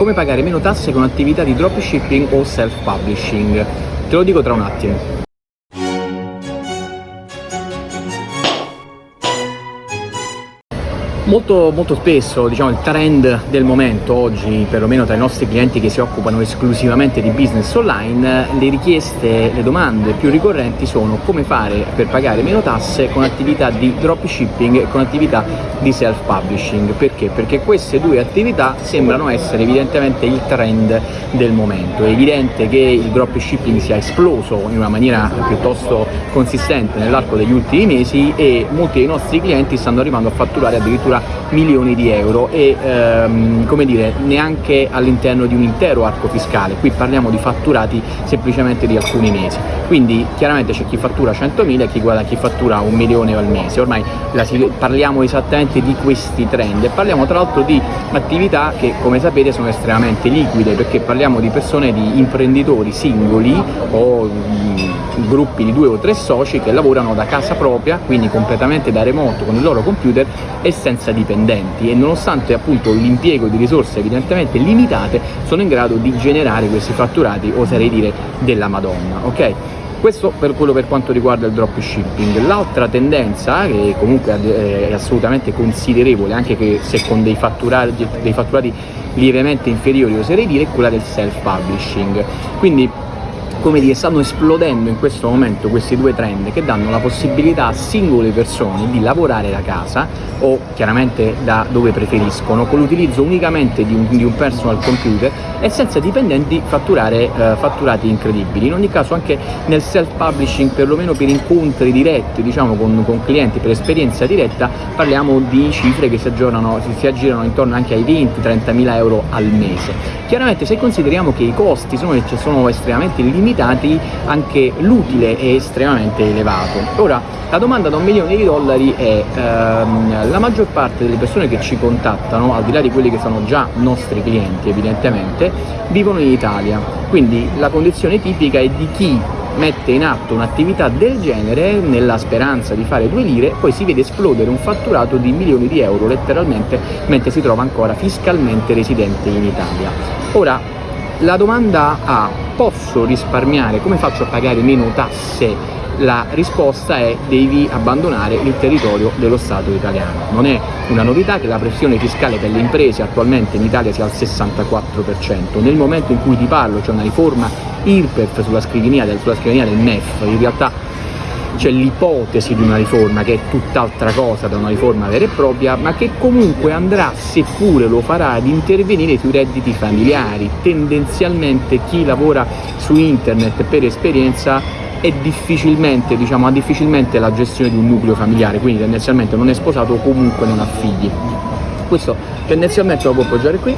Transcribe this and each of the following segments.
come pagare meno tasse con attività di dropshipping o self-publishing. Te lo dico tra un attimo. Molto, molto, spesso diciamo, il trend del momento oggi, perlomeno tra i nostri clienti che si occupano esclusivamente di business online, le richieste, le domande più ricorrenti sono come fare per pagare meno tasse con attività di dropshipping e con attività di self-publishing. Perché? Perché queste due attività sembrano essere evidentemente il trend del momento. È evidente che il dropshipping sia esploso in una maniera piuttosto consistente nell'arco degli ultimi mesi e molti dei nostri clienti stanno arrivando a fatturare addirittura milioni di euro e ehm, come dire neanche all'interno di un intero arco fiscale, qui parliamo di fatturati semplicemente di alcuni mesi, quindi chiaramente c'è chi fattura 100.000 e chi, guarda, chi fattura un milione al mese, ormai la, parliamo esattamente di questi trend. E parliamo tra l'altro di attività che come sapete sono estremamente liquide perché parliamo di persone, di imprenditori singoli o mh, gruppi di due o tre soci che lavorano da casa propria, quindi completamente da remoto con il loro computer e senza dipendenti e nonostante appunto l'impiego di risorse evidentemente limitate sono in grado di generare questi fatturati, oserei dire, della Madonna, ok? Questo per quello per quanto riguarda il dropshipping. L'altra tendenza, che comunque è assolutamente considerevole, anche se con dei fatturati, dei fatturati lievemente inferiori, oserei dire, è quella del self-publishing. Quindi come dire, stanno esplodendo in questo momento questi due trend che danno la possibilità a singole persone di lavorare da casa o chiaramente da dove preferiscono con l'utilizzo unicamente di un, di un, personal computer e senza dipendenti fatturare eh, fatturati incredibili. In ogni caso anche nel self-publishing, perlomeno per incontri diretti diciamo, con, con, clienti, per esperienza diretta, parliamo di cifre che si, aggiornano, si, si aggirano intorno anche ai 20-30 mila euro al mese. Chiaramente se consideriamo che i costi sono, sono estremamente limitati, limitati anche l'utile è estremamente elevato. Ora, la domanda da un milione di dollari è ehm, la maggior parte delle persone che ci contattano, al di là di quelli che sono già nostri clienti evidentemente, vivono in Italia, quindi la condizione tipica è di chi mette in atto un'attività del genere nella speranza di fare due lire, poi si vede esplodere un fatturato di milioni di euro letteralmente mentre si trova ancora fiscalmente residente in Italia. Ora, la domanda A, posso risparmiare? Come faccio a pagare meno tasse? La risposta è devi abbandonare il territorio dello Stato italiano. Non è una novità che la pressione fiscale per le imprese attualmente in Italia sia al 64%. Nel momento in cui ti parlo c'è una riforma IRPEF sulla scrivania del, MEF, in realtà c'è l'ipotesi di una riforma che è tutt'altra cosa da una riforma vera e propria, ma che comunque andrà, seppure lo farà, ad intervenire sui redditi familiari. Tendenzialmente chi lavora su internet per esperienza è difficilmente, diciamo, ha difficilmente la gestione di un nucleo familiare, quindi tendenzialmente non è sposato o comunque non ha figli. Questo tendenzialmente lo può appoggiare qui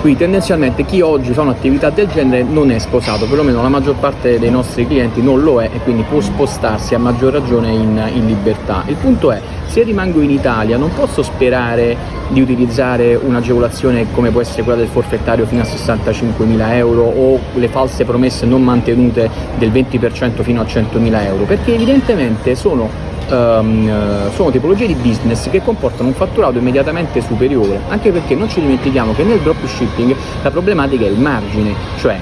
quindi tendenzialmente chi oggi fa un'attività del genere non è sposato, perlomeno la maggior parte dei nostri clienti non lo è e quindi può spostarsi a maggior ragione in, in libertà. Il punto è, se rimango in Italia non posso sperare di utilizzare un'agevolazione come può essere quella del forfettario fino a 65.000 euro o le false promesse non mantenute del 20% fino a 100.000 euro, perché evidentemente sono um, sono tipologie di business che comportano un fatturato immediatamente superiore, anche perché non ci dimentichiamo che nel dropshipping la problematica è il margine, cioè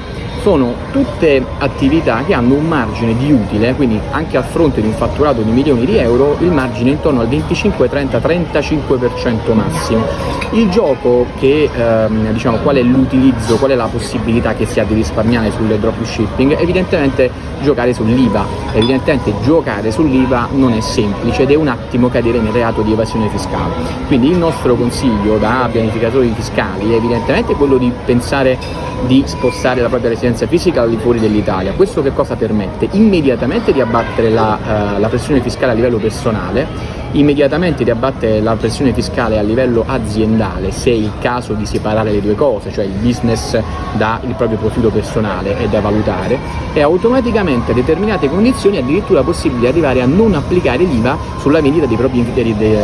sono tutte attività che hanno un margine di utile, quindi anche a fronte di un fatturato di milioni di euro, il margine è intorno al 25, 30, 35% massimo. Il gioco che, ehm, diciamo, qual è l'utilizzo, qual è la possibilità che si ha di risparmiare sulle dropshipping? Evidentemente giocare sull'IVA, evidentemente giocare sull'IVA non è semplice ed è un attimo cadere nel reato di evasione fiscale. Quindi il nostro consiglio da pianificatori fiscali è evidentemente quello di pensare di spostare la propria residenza fisica al di fuori dell'Italia. Questo che cosa permette? Immediatamente di abbattere la, uh, la pressione fiscale a livello personale immediatamente di abbattere la pressione fiscale a livello aziendale se è il caso di separare le due cose, cioè il business dà il proprio profilo personale è da valutare e automaticamente a determinate condizioni addirittura possibile arrivare a non applicare l'IVA sulla vendita dei propri, dei, dei,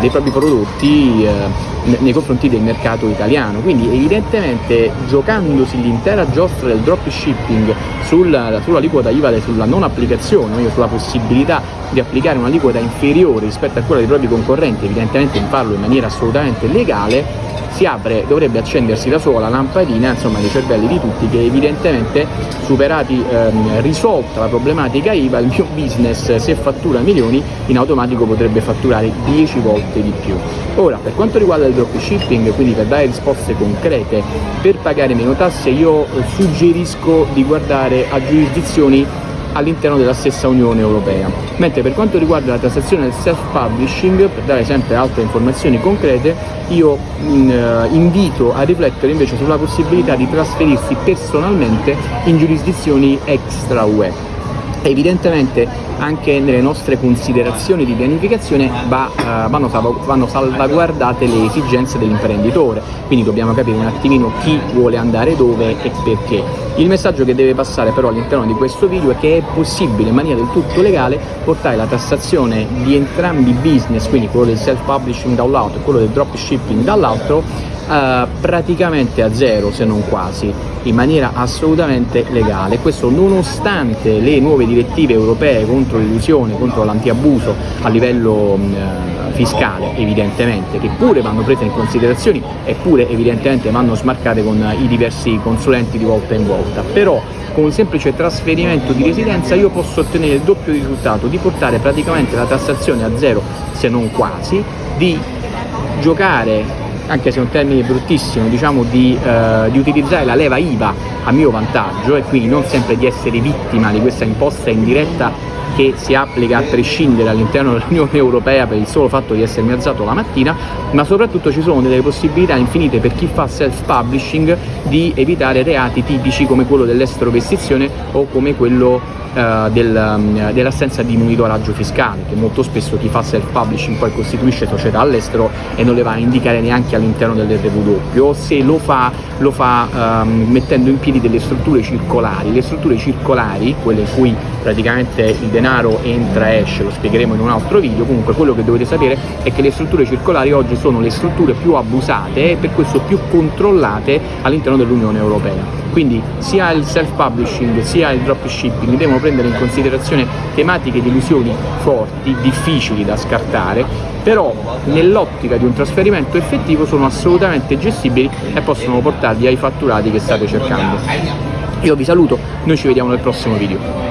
dei propri prodotti eh, nei confronti del mercato italiano. Quindi evidentemente giocandosi l'intera giostra del dropshipping sulla, sull'aliquota IVA, sulla non applicazione, sulla possibilità di applicare un'aliquota inferiore rispetto a quella dei propri concorrenti, evidentemente di farlo in maniera assolutamente legale, si apre, dovrebbe accendersi da sola la lampadina insomma dei cervelli di tutti che evidentemente superati, ehm, risolta la problematica IVA, il mio business se fattura milioni in automatico potrebbe fatturare 10 volte di più. Ora, per quanto riguarda il dropshipping, quindi per dare risposte concrete, per pagare meno tasse io suggerisco di guardare a giurisdizioni all'interno della stessa Unione Europea. Mentre per quanto riguarda la tassazione del self-publishing, per dare sempre altre informazioni concrete, io in, uh, invito a riflettere invece sulla possibilità di trasferirsi personalmente in giurisdizioni extra UE evidentemente anche nelle nostre considerazioni di pianificazione va, uh, vanno, vanno, salvaguardate le esigenze dell'imprenditore, quindi dobbiamo capire un attimino chi vuole andare dove e perché. Il messaggio che deve passare però all'interno di questo video è che è possibile in maniera del tutto legale portare la tassazione di entrambi i business, quindi quello del self-publishing da un lato e quello del dropshipping dall'altro, uh, praticamente a zero se non quasi in maniera assolutamente legale. Questo nonostante le nuove direttive europee contro l'illusione, contro l'antiabuso a livello uh, fiscale evidentemente che pure vanno prese in considerazione eppure evidentemente vanno smarcate con i diversi consulenti di volta in volta. Però con un semplice trasferimento di residenza io posso ottenere il doppio risultato di portare praticamente la tassazione a zero se non quasi di giocare anche se è un termine bruttissimo, diciamo di, eh, di, utilizzare la leva IVA a mio vantaggio e quindi non sempre di essere vittima di questa imposta indiretta che si applica a prescindere all'interno dell'Unione Europea per il solo fatto di essermi alzato la mattina, ma soprattutto ci sono delle possibilità infinite per chi fa self-publishing di evitare reati tipici come quello dell'estero vestizione o come quello eh, del, um, dell'assenza di monitoraggio fiscale, che molto spesso chi fa self-publishing poi costituisce società all'estero e non le va a indicare neanche all'interno dell'RW, o se lo fa, lo fa um, mettendo in piedi delle strutture circolari. Le strutture circolari, quelle in cui praticamente il denaro entra e esce, lo spiegheremo in un altro video, comunque quello che dovete sapere è che le strutture circolari oggi sono le strutture più abusate e per questo più controllate all'interno dell'Unione Europea. Quindi sia il self-publishing sia il dropshipping devono prendere in considerazione tematiche di illusioni forti, difficili da scartare, però nell'ottica di un trasferimento effettivo sono assolutamente gestibili e possono portarvi ai fatturati che state cercando. Io vi saluto, noi ci vediamo nel prossimo video.